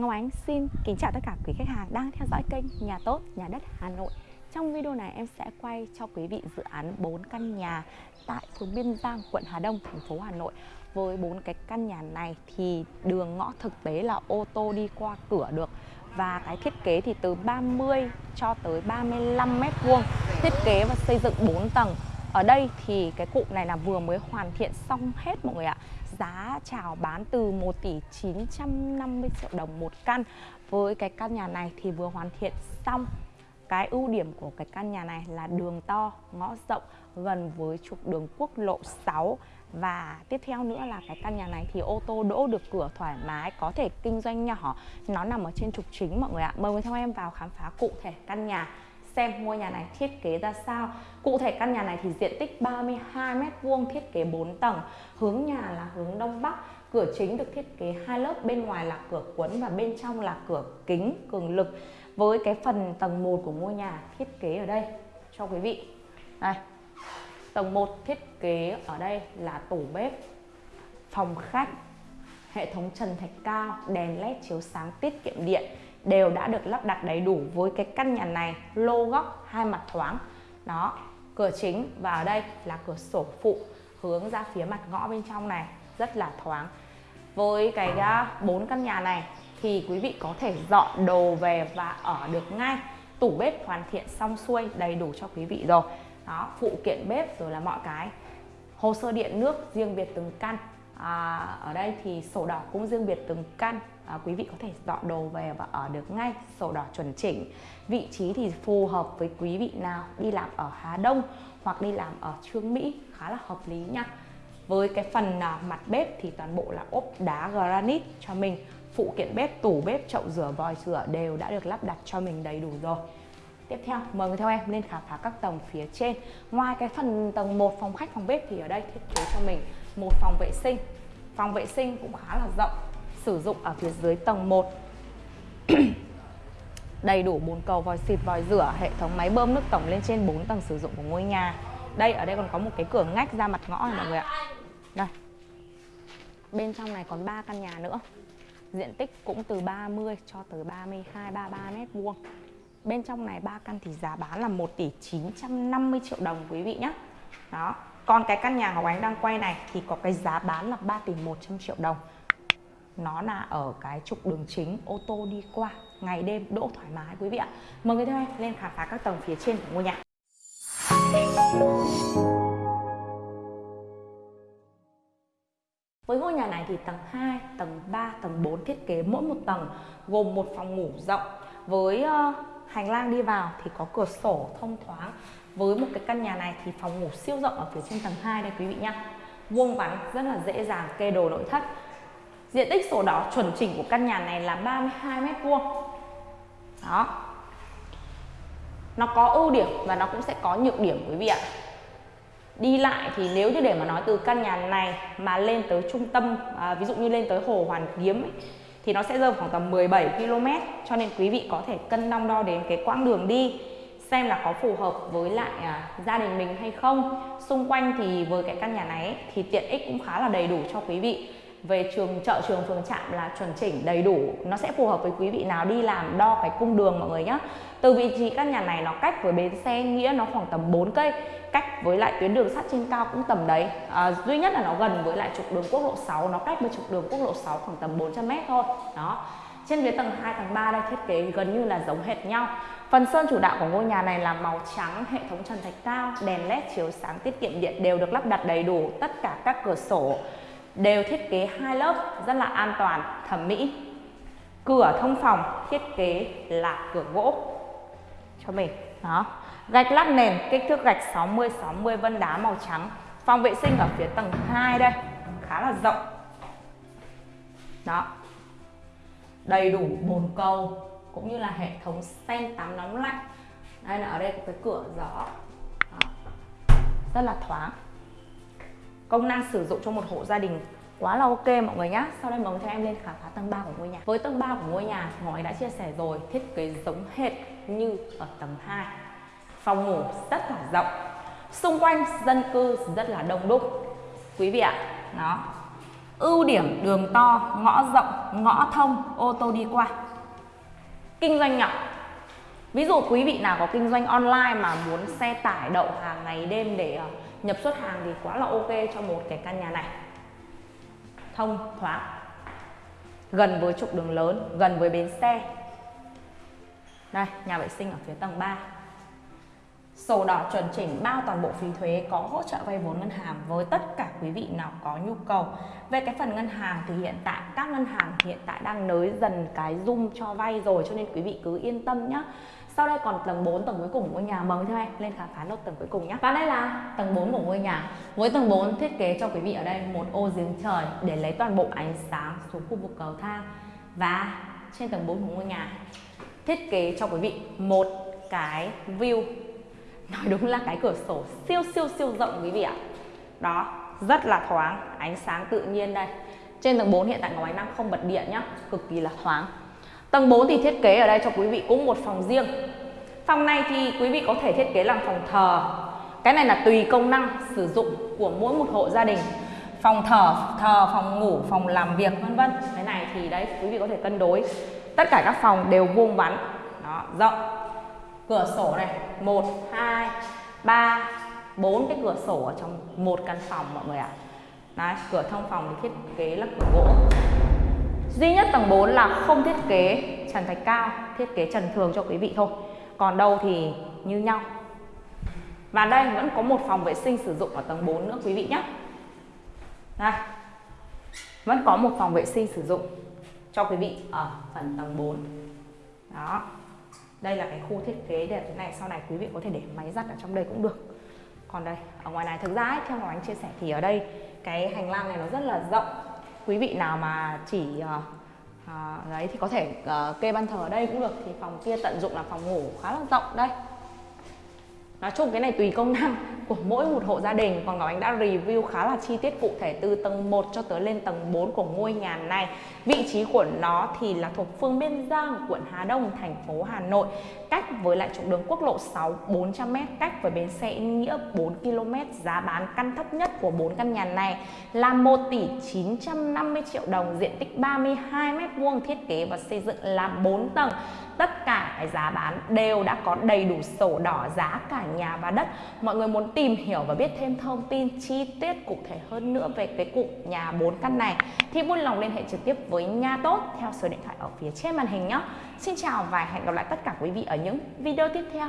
Ngọc Ánh xin kính chào tất cả quý khách hàng đang theo dõi kênh Nhà Tốt, Nhà Đất Hà Nội. Trong video này em sẽ quay cho quý vị dự án 4 căn nhà tại phường Biên Giang, quận Hà Đông, thành phố Hà Nội. Với 4 cái căn nhà này thì đường ngõ thực tế là ô tô đi qua cửa được. Và cái thiết kế thì từ 30 cho tới 35 mét vuông. Thiết kế và xây dựng 4 tầng ở đây thì cái cụm này là vừa mới hoàn thiện xong hết mọi người ạ. Giá chào bán từ 1 tỷ 950 triệu đồng một căn. Với cái căn nhà này thì vừa hoàn thiện xong. Cái ưu điểm của cái căn nhà này là đường to, ngõ rộng gần với trục đường quốc lộ 6 và tiếp theo nữa là cái căn nhà này thì ô tô đỗ được cửa thoải mái có thể kinh doanh nhỏ. Nó nằm ở trên trục chính mọi người ạ. Mời theo em vào khám phá cụ thể căn nhà xem ngôi nhà này thiết kế ra sao. Cụ thể căn nhà này thì diện tích 32m2 thiết kế 4 tầng. Hướng nhà là hướng đông bắc, cửa chính được thiết kế hai lớp, bên ngoài là cửa cuốn và bên trong là cửa kính, cường lực. Với cái phần tầng 1 của ngôi nhà thiết kế ở đây, cho quý vị. Đây, tầng 1 thiết kế ở đây là tủ bếp, phòng khách, hệ thống trần thạch cao, đèn led chiếu sáng tiết kiệm điện đều đã được lắp đặt đầy đủ với cái căn nhà này, lô góc, hai mặt thoáng. Đó, cửa chính và ở đây là cửa sổ phụ hướng ra phía mặt ngõ bên trong này, rất là thoáng. Với cái à, bốn căn nhà này thì quý vị có thể dọn đồ về và ở được ngay. Tủ bếp hoàn thiện xong xuôi, đầy đủ cho quý vị rồi. Đó, phụ kiện bếp rồi là mọi cái. Hồ sơ điện nước riêng biệt từng căn à, ở đây thì sổ đỏ cũng riêng biệt từng căn. À, quý vị có thể dọn đồ về và ở được ngay. Sổ đỏ chuẩn chỉnh. Vị trí thì phù hợp với quý vị nào đi làm ở Hà Đông hoặc đi làm ở Trương Mỹ khá là hợp lý nha. Với cái phần à, mặt bếp thì toàn bộ là ốp đá granite cho mình. Phụ kiện bếp tủ bếp chậu rửa vòi rửa đều đã được lắp đặt cho mình đầy đủ rồi. Tiếp theo mời người theo em lên khám phá các tầng phía trên. Ngoài cái phần tầng 1 phòng khách phòng bếp thì ở đây thiết kế cho mình một phòng vệ sinh. Phòng vệ sinh cũng khá là rộng, Sử dụng ở phía dưới tầng 1 Đầy đủ bồn cầu, vòi xịt, vòi rửa, Hệ thống máy bơm nước tổng lên trên 4 tầng sử dụng của ngôi nhà. Đây, ở đây còn có một cái cửa ngách ra mặt ngõ này, mọi người ạ. Đây. Bên trong này còn 3 căn nhà nữa. Diện tích cũng từ 30 cho tới 32 33 mét vuông. Bên trong này ba căn thì giá bán là 1 tỷ 950 triệu đồng, quý vị nhé Đó. Còn cái căn nhà Ngọc Ánh đang quay này thì có cái giá bán là 3 tỷ 100 triệu đồng. Nó là ở cái trục đường chính ô tô đi qua Ngày đêm đỗ thoải mái quý vị ạ. Mời người theo em lên khám phá các tầng phía trên của ngôi nhà. Với ngôi nhà này thì tầng 2, tầng 3, tầng 4 thiết kế mỗi một tầng gồm một phòng ngủ rộng. Với uh, hành lang đi vào thì có cửa sổ thông thoáng với một cái căn nhà này thì phòng ngủ siêu rộng ở phía trên tầng 2 đây quý vị nhá. Vuông vắn rất là dễ dàng kê đồ nội thất. Diện tích sổ đỏ chuẩn chỉnh của căn nhà này là 32 mét vuông. Đó. Nó có ưu điểm và nó cũng sẽ có nhược điểm quý vị ạ. Đi lại thì nếu như để mà nói từ căn nhà này mà lên tới trung tâm à, ví dụ như lên tới hồ Hoàn Kiếm ấy, thì nó sẽ rơi khoảng tầm 17 km cho nên quý vị có thể cân đong đo đến cái quãng đường đi xem là có phù hợp với lại à, gia đình mình hay không. Xung quanh thì với cái căn nhà này ấy, thì tiện ích cũng khá là đầy đủ cho quý vị. Về trường chợ trường phường trạm là chuẩn chỉnh đầy đủ. Nó sẽ phù hợp với quý vị nào đi làm đo cái cung đường mọi người nhé từ vị trí căn nhà này nó cách với bến xe nghĩa nó khoảng tầm 4 cây cách với lại tuyến đường sắt trên cao cũng tầm đấy. À, duy nhất là nó gần với lại trục đường quốc lộ 6 nó cách với trục đường quốc lộ 6 khoảng tầm 400 mét thôi. Đó trên phía tầng 2 tầng 3 đây thiết kế gần như là giống hệt nhau Phần sơn chủ đạo của ngôi nhà này là màu trắng, hệ thống trần thạch cao, đèn led chiếu sáng tiết kiệm điện đều được lắp đặt đầy đủ, tất cả các cửa sổ đều thiết kế hai lớp rất là an toàn, thẩm mỹ. Cửa thông phòng thiết kế là cửa gỗ cho mình. Đó. Gạch lát nền kích thước gạch 60 60 vân đá màu trắng. Phòng vệ sinh ở phía tầng 2 đây, khá là rộng. Đó. Đầy đủ bồn cầu, cũng như là hệ thống sen tắm nóng lạnh. Đây là ở đây có cái cửa gió. Đó. Rất là thoáng. Công năng sử dụng cho một hộ gia đình quá là ok mọi người nhé sau đây mời cho em lên khám phá tầng 3 của ngôi nhà. Với tầng 3 của ngôi nhà ngói đã chia sẻ rồi, thiết kế giống hệt như ở tầng 2 phòng ngủ rất là rộng. Xung quanh dân cư rất là đông đúc. Quý vị ạ, đó ưu điểm đường to, ngõ rộng, ngõ thông, ô tô đi qua. Kinh doanh nhỏ ví dụ quý vị nào có kinh doanh online mà muốn xe tải đậu hàng ngày đêm để ờ, nhập xuất hàng thì quá là ok cho một cái căn nhà này. Thông thoáng. Gần với trục đường lớn, gần với bến xe. Đây, nhà vệ sinh ở phía tầng 3 Sổ đỏ chuẩn chỉnh bao toàn bộ phí thuế có hỗ trợ vay vốn ngân hàng với tất cả quý vị nào có nhu cầu. Về cái phần ngân hàng thì hiện tại, các ngân hàng hiện tại đang nới dần cái dung cho vay rồi, cho nên quý vị cứ yên tâm nhé. Sau đây còn tầng 4 tầng cuối cùng của ngôi nhà mời theo em lên khám phá lốt tầng cuối cùng nhé. Và đây là tầng 4 của ngôi nhà. Với tầng 4 thiết kế cho quý vị ở đây, một ô giếng trời để lấy toàn bộ ánh sáng xuống khu vực cầu thang. Và trên tầng 4 của ngôi nhà, thiết kế cho quý vị một cái view nói đúng là cái cửa sổ siêu siêu siêu rộng quý vị ạ. Đó, rất là thoáng, ánh sáng tự nhiên đây. Trên tầng 4 hiện tại ngọc ánh đang không bật điện nhá, cực kỳ là thoáng. Tầng 4 thì thiết kế ở đây cho quý vị cũng một phòng riêng. Phòng này thì quý vị có thể thiết kế làm phòng thờ. Cái này là tùy công năng sử dụng của mỗi một hộ gia đình. Phòng thờ thờ, phòng ngủ, phòng làm việc, vân vân. Cái này thì đấy, quý vị có thể cân đối. Tất cả các phòng đều vuông vắn, đó, rộng cửa sổ này 1 2 3 4 cái cửa sổ ở trong một căn phòng mọi người ạ. À. Đấy, cửa thông phòng thì thiết kế là cửa gỗ. Duy nhất tầng 4 là không thiết kế trần thạch cao thiết kế trần thường cho quý vị thôi. Còn đâu thì như nhau. Và đây vẫn có một phòng vệ sinh sử dụng ở tầng 4 nữa quý vị nhé. Đây vẫn có một phòng vệ sinh sử dụng cho quý vị ở phần tầng 4 đó đây là cái khu thiết kế đẹp thế này sau này quý vị có thể để máy giặt ở trong đây cũng được. Còn đây ở ngoài này thực ra ấy, theo Ngọc anh chia sẻ thì ở đây cái hành lang này nó rất là rộng. Quý vị nào mà chỉ uh, uh, đấy thì có thể uh, kê ban thờ ở đây cũng được. Thì phòng kia tận dụng là phòng ngủ khá là rộng đây. Nói chung cái này tùy công năng của mỗi một hộ gia đình. Còn Ngọc Ánh đã review khá là chi tiết cụ thể từ tầng 1 cho tới lên tầng 4 của ngôi nhà này. Vị trí của nó thì là thuộc phương Biên Giang, quận Hà Đông, thành phố Hà Nội. Cách với lại trục đường quốc lộ 6 400m cách với bến xe Yên Nghĩa 4 km. Giá bán căn thấp nhất của 4 căn nhà này là 1 tỷ 950 triệu đồng. Diện tích 32m2 thiết kế và xây dựng là 4 tầng tất cả cái giá bán đều đã có đầy đủ sổ đỏ, giá cả nhà và đất. Mọi người muốn tìm hiểu và biết thêm thông tin chi tiết cụ thể hơn nữa về cái cụ nhà 4 căn này, thì vui lòng liên hệ trực tiếp với nhà tốt theo số điện thoại ở phía trên màn hình nhé. Xin chào và hẹn gặp lại tất cả quý vị ở những video tiếp theo.